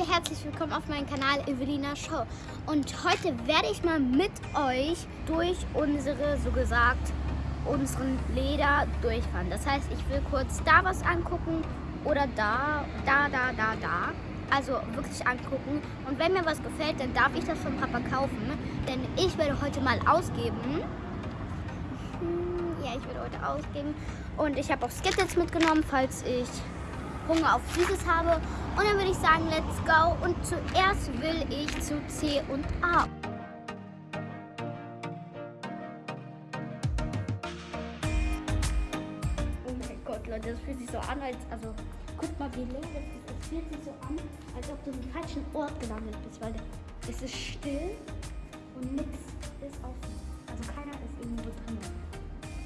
Leute, herzlich willkommen auf meinem Kanal Evelina Show. Und heute werde ich mal mit euch durch unsere, so gesagt, unseren Leder durchfahren. Das heißt, ich will kurz da was angucken oder da, da, da, da, da. Also wirklich angucken. Und wenn mir was gefällt, dann darf ich das von Papa kaufen. Denn ich werde heute mal ausgeben. Hm, Ja, ich werde heute ausgeben. Und ich habe auch Skittles mitgenommen, falls ich Hunger auf Süßes habe. Und dann würde ich sagen, let's go. Und zuerst will ich zu C und A. Oh mein Gott, Leute, das fühlt sich so an, als. Also, guck mal, wie leer das ist. Es fühlt sich so an, als ob du im falschen Ort gelandet bist, weil es ist still und nichts ist offen. Also, keiner ist irgendwo drin.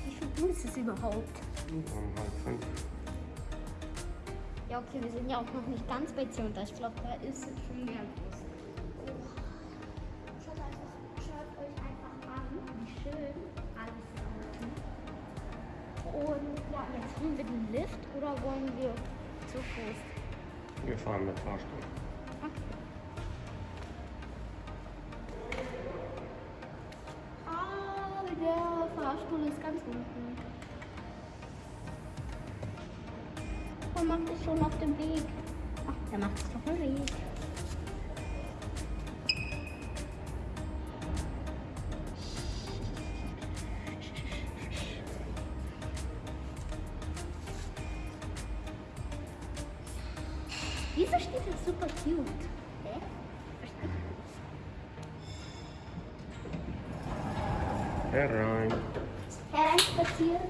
Wie viel Uhr ist es überhaupt? Um halb fünf. Ja, okay, wir sind ja auch noch nicht ganz bei C und A. Ich glaube, da ist es schon mehr los. Schaut, einfach, schaut euch einfach an, wie schön alles ist. Und ja, jetzt holen wir den Lift oder wollen wir zu Fuß? Wir fahren mit Fahrstuhl. Okay. Ah, der Fahrstuhl ist ganz unten. Er macht es schon auf dem Weg. Ach, der macht es doch im Weg. Wieso steht das super cute? Hä? Verstehe Herein. Hereinspaziert.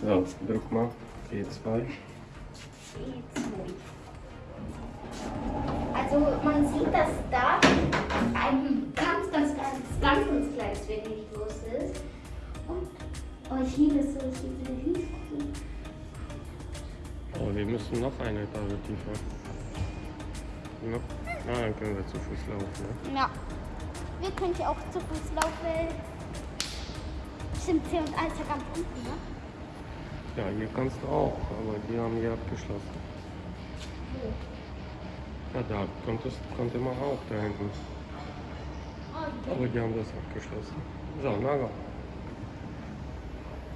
So, drück mal. G2. Also man sieht, dass da ein ganz, ganz, ganz, ganz, ganz kleines wenig los ist. Und oh, ich liebe es so, ich liebe diese Hühnerkuh. Oh, wir müssen noch eine Etage tiefer. Noch? Ah, dann können wir zu Fuß laufen. Ne? Ja. Wir können hier auch zu Fuß laufen. Stimmt, C und A ist ja ganz unten, ne? Ja, hier kannst du auch, aber die haben hier abgeschlossen. Ja, da konntest, konnte man auch da hinten. Aber die haben das abgeschlossen. So, Naga.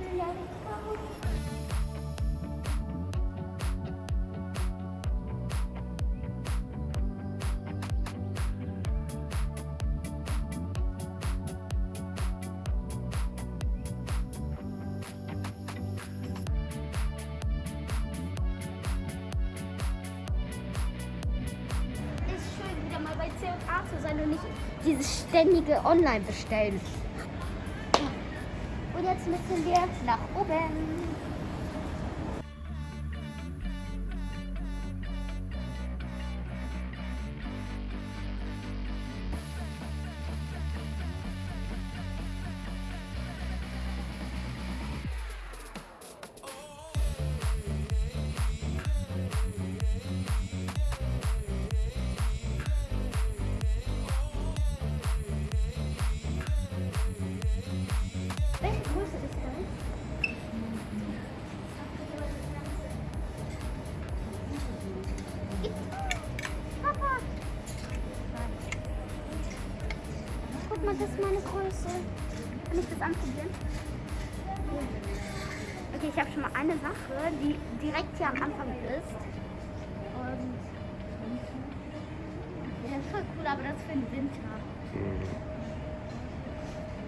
Ist wieder mal bei C und A zu sein und nicht dieses ständige Online-Bestellen. Und jetzt müssen wir nach oben. Welche das? Mal, das ist meine Größe. Kann ich das anprobieren? Okay, ich habe schon mal eine Sache, die direkt hier am Anfang ist. Und ja, das ist voll cool, aber das für den Winter. Mhm.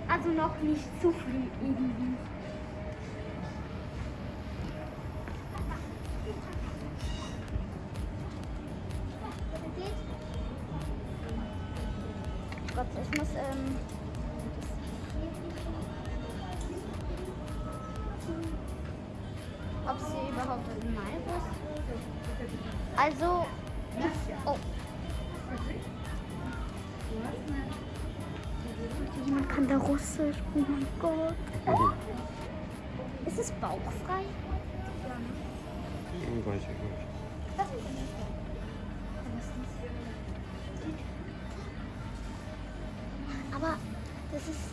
Also noch nicht zu früh irgendwie. Gott, ich muss, ähm. Ob sie überhaupt in meinem ist? Also. Russisch. Oh mein Gott. Mhm. Ist es bauchfrei? Hm, Weiß ich nicht. Das ist nicht. Aber das ist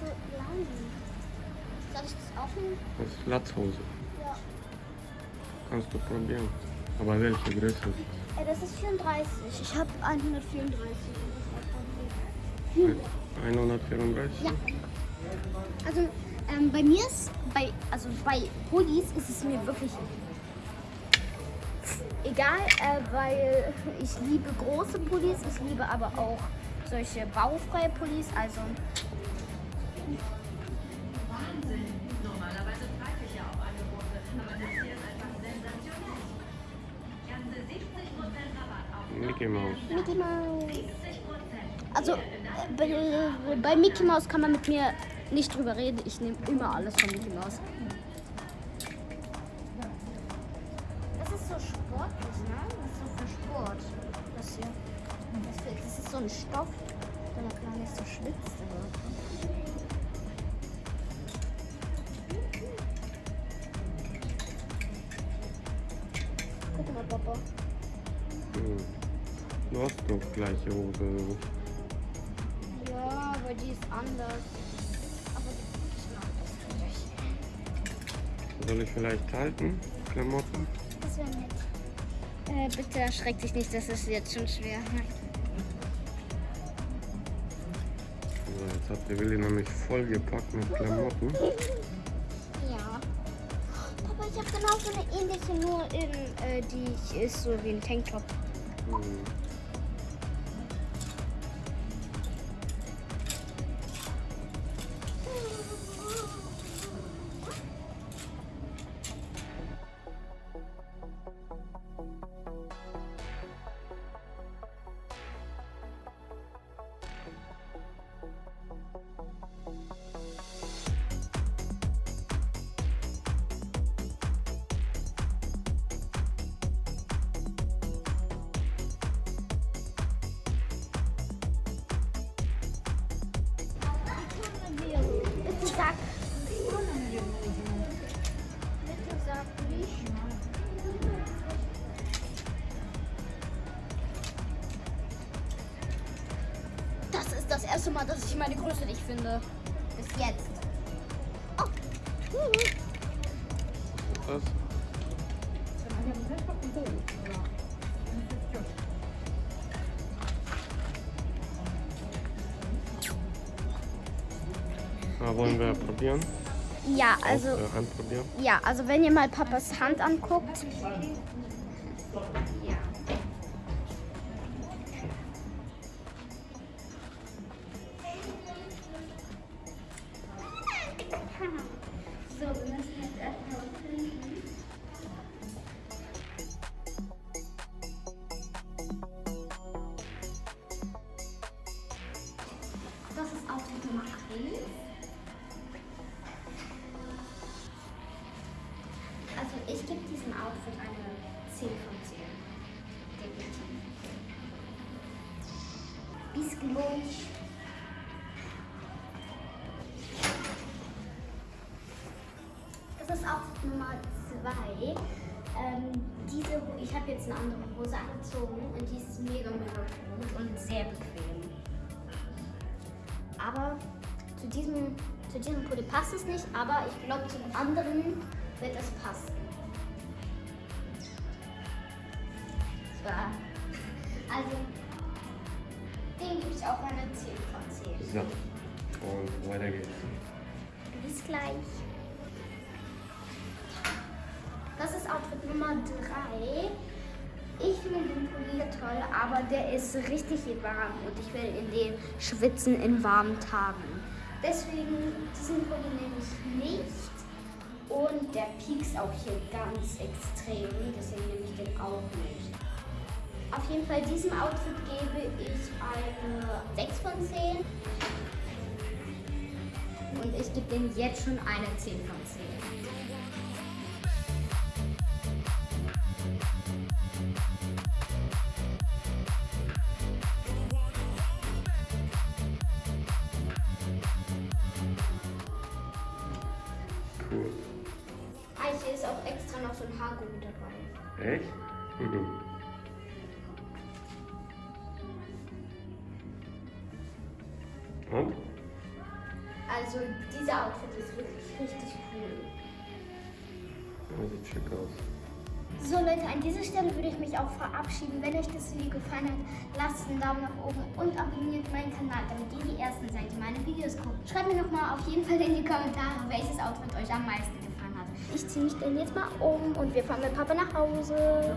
so lang. Soll ich das aufnehmen? Das ist Latzhose. Ja. Kannst du probieren. Aber welche Größe? Äh, das ist 34. Ich habe 134. 134? Ja. Also ähm, bei mir ist, bei, also bei Pullis ist es mir wirklich egal, äh, weil ich liebe große Pullis, ich liebe aber auch solche baufreie Pullis, also Normalerweise ich ja auf Angebote, aber das hier ist einfach sensationell. Ganze 70% Rabatt auf Mickey Mouse. Mickey Mouse. 70%. Also bei, bei Mickey Mouse kann man mit mir nicht drüber reden. Ich nehme immer alles von Mickey Mouse. Das ist so sportlich, ne? Das ist so für Sport. Das hier. Das, für- das ist so ein Stoff, der man gar nicht so schwitzt. Aber. Guck mal, Papa. Hm. Du hast doch gleiche Hose. Die ist anders. Aber ich mag das nicht. Soll ich vielleicht halten? Klamotten? Das wäre nett. Äh, bitte erschreck dich nicht, das ist jetzt schon schwer. So, jetzt hat der Willi nämlich vollgepackt mit Klamotten. Ja. Papa, ich habe genau so eine ähnliche, nur in, äh, die ist so wie ein Tanktop. Hm. Das ist das erste Mal, dass ich meine Größe nicht finde. Bis jetzt. Oh. Was? Ah, wollen wir probieren? Ja, also. Auch, äh? Ja, also wenn ihr mal Papas Hand anguckt. Das ist Outfit Nummer 2. Ähm, diese, ich habe jetzt eine andere Hose angezogen und die ist mega, mega gut und sehr bequem. Aber zu diesem, zu diesem Pulli passt es nicht, aber ich glaube zum anderen wird es passen. So. Also, den gebe ich auch eine 10 von 10. So. Und weiter geht's. Bis gleich. Das ist Outfit Nummer 3. Ich finde den Pulli toll, aber der ist richtig warm und ich will in den schwitzen in warmen Tagen. Deswegen diesen Pulli nehme ich nicht. Und der piekst auch hier ganz extrem, deswegen nehme ich den auch nicht. Auf jeden Fall diesem Outfit gebe ich eine 6 von 10. Und ich gebe dem jetzt schon eine 10 von 10. Cool. Ah, hier ist auch extra noch so ein Haargummi dabei. Echt? Mhm. Dieser Outfit ist wirklich richtig cool. Ja, sieht schick aus. So Leute, an dieser Stelle würde ich mich auch verabschieden. Wenn euch das Video gefallen hat, lasst einen Daumen nach oben und abonniert meinen Kanal, damit ihr die Ersten seid, die meine Videos gucken. Schreibt mir nochmal auf jeden Fall in die Kommentare, welches Outfit euch am meisten gefallen hat. Ich ziehe mich dann jetzt mal um und wir fahren mit Papa nach Hause.